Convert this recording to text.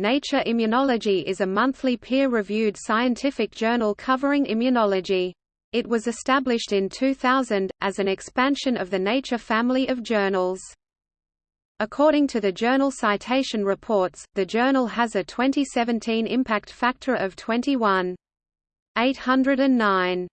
Nature Immunology is a monthly peer-reviewed scientific journal covering immunology. It was established in 2000, as an expansion of the Nature family of journals. According to the Journal Citation Reports, the journal has a 2017 impact factor of 21.809.